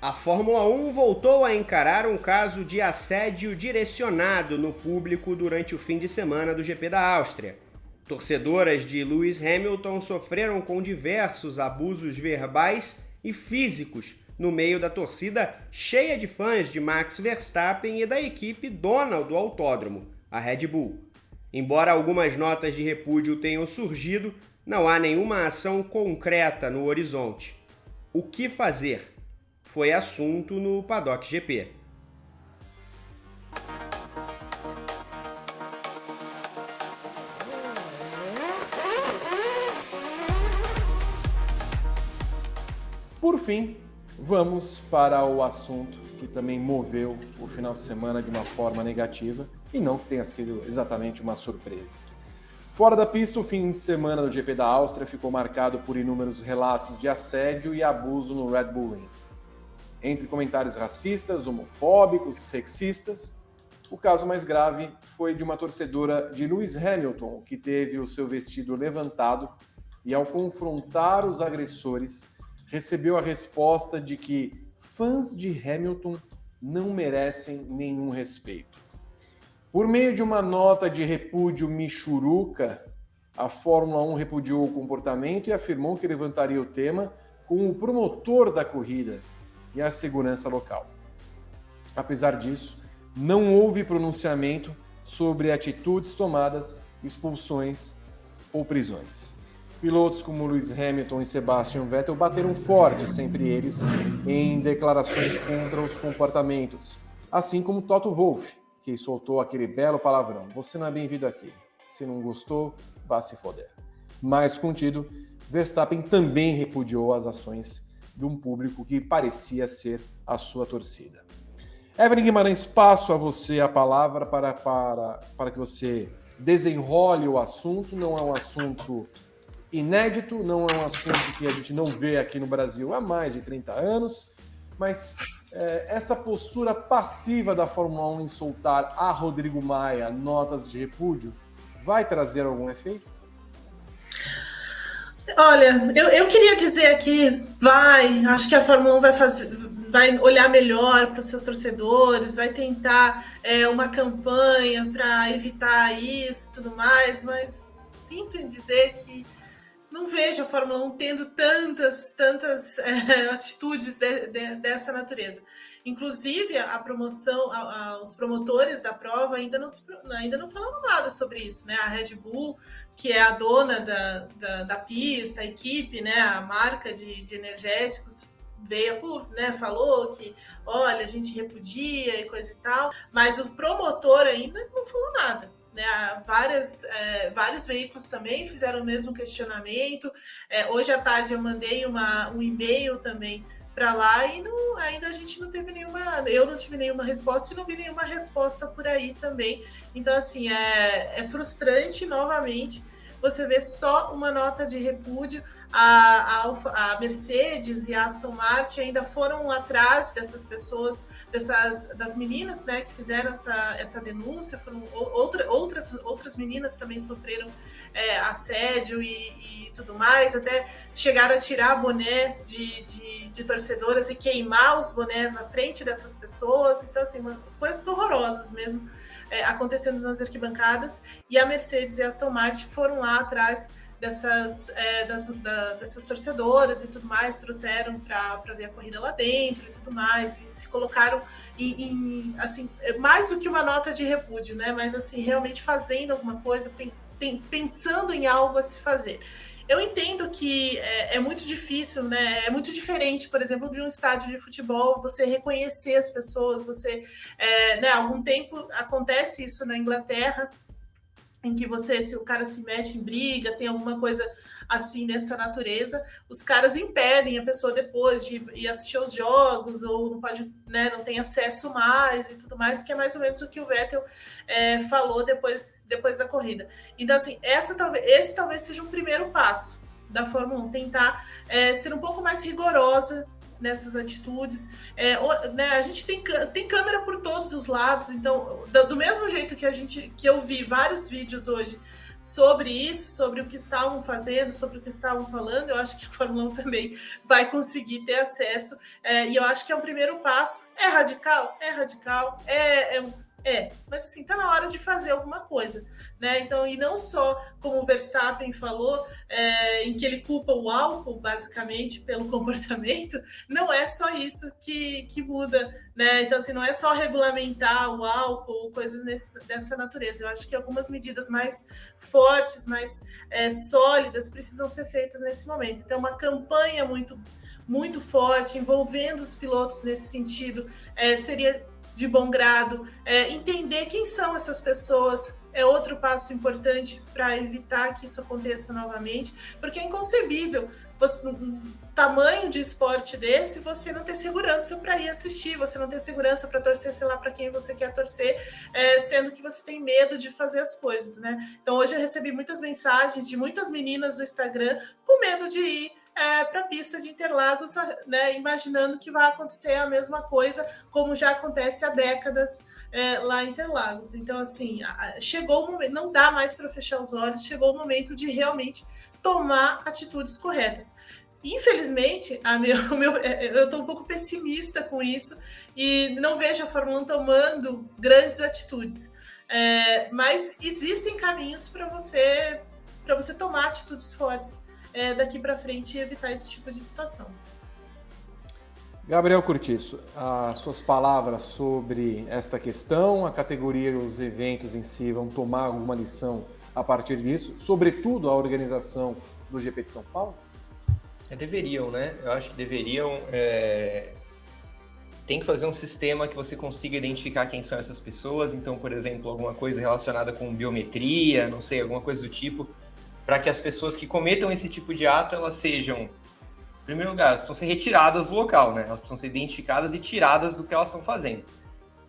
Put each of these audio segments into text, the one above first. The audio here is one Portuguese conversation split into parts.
A Fórmula 1 voltou a encarar um caso de assédio direcionado no público durante o fim de semana do GP da Áustria. Torcedoras de Lewis Hamilton sofreram com diversos abusos verbais e físicos no meio da torcida cheia de fãs de Max Verstappen e da equipe dona do autódromo, a Red Bull. Embora algumas notas de repúdio tenham surgido, não há nenhuma ação concreta no horizonte. O que fazer? Foi assunto no Paddock GP. Por fim, vamos para o assunto que também moveu o final de semana de uma forma negativa e não que tenha sido exatamente uma surpresa. Fora da pista, o fim de semana do GP da Áustria ficou marcado por inúmeros relatos de assédio e abuso no Red Bull Ring entre comentários racistas, homofóbicos, sexistas. O caso mais grave foi de uma torcedora de Lewis Hamilton, que teve o seu vestido levantado e, ao confrontar os agressores, recebeu a resposta de que fãs de Hamilton não merecem nenhum respeito. Por meio de uma nota de repúdio michuruca, a Fórmula 1 repudiou o comportamento e afirmou que levantaria o tema com o promotor da corrida, e a segurança local. Apesar disso, não houve pronunciamento sobre atitudes tomadas, expulsões ou prisões. Pilotos como Lewis Hamilton e Sebastian Vettel bateram forte, sempre eles, em declarações contra os comportamentos, assim como Toto Wolff, que soltou aquele belo palavrão: Você não é bem-vindo aqui. Se não gostou, vá se foder. Mais contido, Verstappen também repudiou as ações de um público que parecia ser a sua torcida. Evelyn Guimarães, passo a você a palavra para, para, para que você desenrole o assunto. Não é um assunto inédito, não é um assunto que a gente não vê aqui no Brasil há mais de 30 anos, mas é, essa postura passiva da Fórmula 1 em soltar a Rodrigo Maia notas de repúdio vai trazer algum efeito? Olha, eu, eu queria dizer aqui, vai, acho que a Fórmula 1 vai fazer, vai olhar melhor para os seus torcedores, vai tentar é, uma campanha para evitar isso tudo mais, mas sinto em dizer que não vejo a Fórmula 1 tendo tantas, tantas é, atitudes de, de, dessa natureza. Inclusive, a promoção, a, a, os promotores da prova ainda não, ainda não falaram nada sobre isso, né? A Red Bull que é a dona da, da, da pista, a equipe, né, a marca de, de energéticos, veio, né, falou que, olha, a gente repudia e coisa e tal, mas o promotor ainda não falou nada. Né, várias, é, vários veículos também fizeram o mesmo questionamento. É, hoje à tarde eu mandei uma, um e-mail também para lá e não, ainda a gente não teve nenhuma, eu não tive nenhuma resposta e não vi nenhuma resposta por aí também. Então, assim, é, é frustrante novamente você ver só uma nota de repúdio. A, a, a, Mercedes e a Aston Martin ainda foram atrás dessas pessoas, dessas das meninas, né, que fizeram essa, essa denúncia. Foram outra, outras outras meninas também sofreram é, assédio e, e, tudo mais, até chegaram a tirar boné de, de, de, torcedoras e queimar os bonés na frente dessas pessoas. Então, assim, uma, coisas horrorosas mesmo é, acontecendo nas arquibancadas. E a Mercedes e a Aston Martin foram lá atrás dessas, é, das, da, dessas torcedoras e tudo mais, trouxeram para ver a corrida lá dentro e tudo mais, e se colocaram em, em, assim, mais do que uma nota de repúdio, né? Mas assim, realmente fazendo alguma coisa, pensando em algo a se fazer. Eu entendo que é, é, muito difícil, né? É muito diferente, por exemplo, de um estádio de futebol, você reconhecer as pessoas, você, é, né? Algum tempo acontece isso na Inglaterra, em que você, se o cara se mete em briga, tem alguma coisa assim dessa natureza, os caras impedem a pessoa depois de ir assistir os jogos ou não pode, né, não tem acesso mais e tudo mais, que é mais ou menos o que o Vettel é, falou depois, depois da corrida. Então, assim, essa talvez, esse talvez seja um primeiro passo da Fórmula 1, tentar é, ser um pouco mais rigorosa nessas atitudes. É, né, a gente tem, tem câmera por todos os lados, então, do, mesmo jeito que a gente que eu vi vários vídeos hoje sobre isso, sobre o que estavam fazendo, sobre o que estavam falando, eu acho que a Fórmula 1 também vai conseguir ter acesso. É, e eu acho que é um primeiro passo. É radical? É radical. É, é, é. mas assim, tá na hora de fazer alguma coisa. Né? Então, e não só como o Verstappen falou, é, em que ele culpa o álcool, basicamente, pelo comportamento, não é só isso que, que muda. Né? Então, assim, não é só regulamentar o álcool, coisas nesse, dessa natureza. Eu acho que algumas medidas mais fortes, mais é, sólidas, precisam ser feitas nesse momento. Então, uma campanha muito, muito forte, envolvendo os pilotos nesse sentido, é, seria de bom grado. É, entender quem são essas pessoas é outro passo importante para evitar que isso aconteça novamente, porque é inconcebível você, um tamanho de esporte desse, você não ter segurança para ir assistir, você não ter segurança para torcer, sei lá, para quem você quer torcer, é, sendo que você tem medo de fazer as coisas, né? Então, hoje eu recebi muitas mensagens de muitas meninas no Instagram com medo de ir é, para a pista de Interlagos, né, imaginando que vai acontecer a mesma coisa, como já acontece há décadas é, lá em Interlagos. Então, assim, chegou o momento, não dá mais para fechar os olhos, chegou o momento de realmente tomar atitudes corretas. Infelizmente, meu, meu, é, eu estou um pouco pessimista com isso e não vejo a Fórmula 1 tomando grandes atitudes. É, mas existem caminhos para você para você tomar atitudes fortes é, daqui para frente e evitar esse tipo de situação. Gabriel Curtiço, as suas palavras sobre esta questão, a categoria e os eventos em si vão tomar alguma lição a partir disso, sobretudo a organização do GP de São Paulo? É, deveriam, né? Eu acho que deveriam. É... Tem que fazer um sistema que você consiga identificar quem são essas pessoas. Então, por exemplo, alguma coisa relacionada com biometria, não sei, alguma coisa do tipo, para que as pessoas que cometam esse tipo de ato elas sejam em primeiro lugar, elas precisam ser retiradas do local, né? Elas precisam ser identificadas e tiradas do que elas estão fazendo.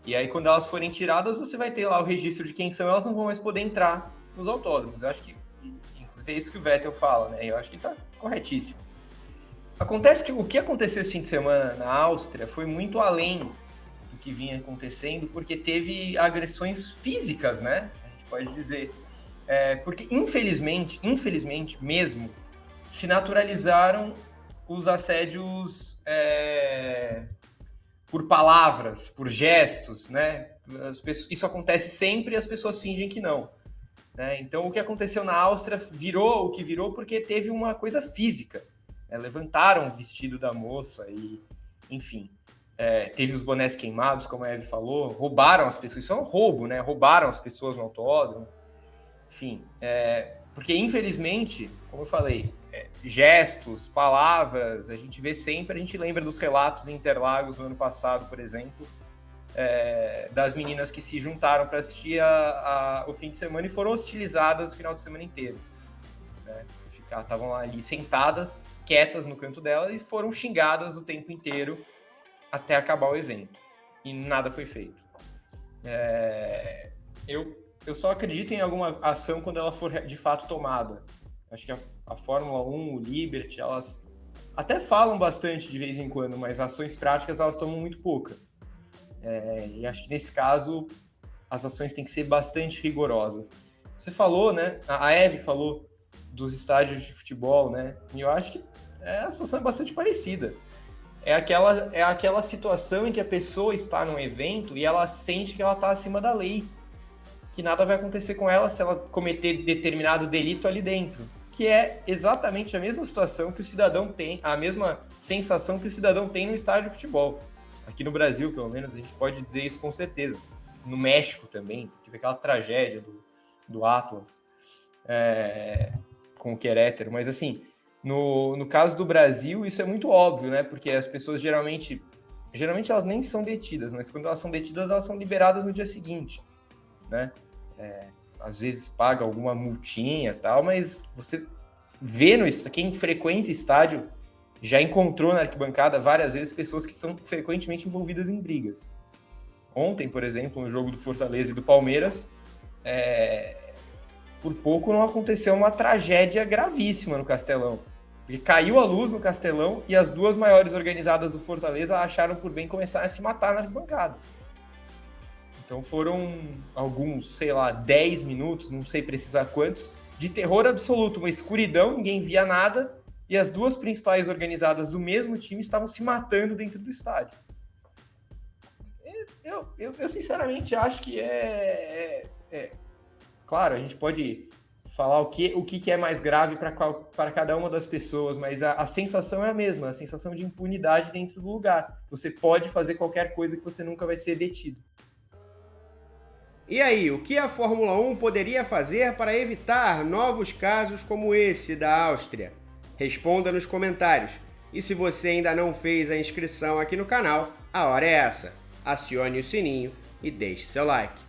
E aí, quando elas forem tiradas, você vai ter lá o registro de quem são, elas não vão mais poder entrar nos autódromos. Eu acho que, inclusive, é isso que o Vettel fala, né? Eu acho que está corretíssimo. Acontece que o que aconteceu esse fim de semana na Áustria foi muito além do que vinha acontecendo, porque teve agressões físicas, né? A gente pode dizer. É, porque, infelizmente, infelizmente mesmo, se naturalizaram os assédios é, por palavras, por gestos, né? Pessoas, isso acontece sempre e as pessoas fingem que não. Né? Então, o que aconteceu na Áustria virou o que virou porque teve uma coisa física. Né? Levantaram o vestido da moça e, enfim, é, teve os bonés queimados, como a Eve falou, roubaram as pessoas. Isso é um roubo, né? Roubaram as pessoas no autódromo. Enfim, é, porque infelizmente, como eu falei, é, gestos, palavras, a gente vê sempre, a gente lembra dos relatos em Interlagos do ano passado, por exemplo, é, das meninas que se juntaram para assistir a, a, o fim de semana e foram hostilizadas o final de semana inteiro. Né? Estavam ali sentadas, quietas no canto dela e foram xingadas o tempo inteiro até acabar o evento. E nada foi feito. É, eu, eu só acredito em alguma ação quando ela for de fato tomada. Acho que a, a Fórmula 1, o Liberty, elas até falam bastante de vez em quando, mas ações práticas elas tomam muito pouca. É, e acho que nesse caso as ações têm que ser bastante rigorosas. Você falou, né? A Eve falou dos estádios de futebol, né? E eu acho que é, a situação é bastante parecida. É aquela, é aquela situação em que a pessoa está num evento e ela sente que ela está acima da lei. Que nada vai acontecer com ela se ela cometer determinado delito ali dentro que é exatamente a mesma situação que o cidadão tem, a mesma sensação que o cidadão tem no estádio de futebol. Aqui no Brasil, pelo menos, a gente pode dizer isso com certeza. No México também, teve aquela tragédia do, do Atlas é, com o Querétaro. Mas, assim, no, no caso do Brasil, isso é muito óbvio, né? Porque as pessoas geralmente, geralmente elas nem são detidas, mas quando elas são detidas, elas são liberadas no dia seguinte, né? É, às vezes paga alguma multinha tal, mas você vê no quem frequenta estádio já encontrou na arquibancada várias vezes pessoas que são frequentemente envolvidas em brigas. Ontem, por exemplo, no jogo do Fortaleza e do Palmeiras, é... por pouco não aconteceu uma tragédia gravíssima no Castelão. Porque caiu a luz no Castelão e as duas maiores organizadas do Fortaleza acharam por bem começar a se matar na arquibancada. Então foram alguns, sei lá, 10 minutos, não sei precisar quantos, de terror absoluto, uma escuridão, ninguém via nada, e as duas principais organizadas do mesmo time estavam se matando dentro do estádio. Eu, eu, eu sinceramente acho que é, é, é, Claro, a gente pode falar o que, o que é mais grave para cada uma das pessoas, mas a, a sensação é a mesma, a sensação de impunidade dentro do lugar. Você pode fazer qualquer coisa que você nunca vai ser detido. E aí, o que a Fórmula 1 poderia fazer para evitar novos casos como esse da Áustria? Responda nos comentários. E se você ainda não fez a inscrição aqui no canal, a hora é essa. Acione o sininho e deixe seu like.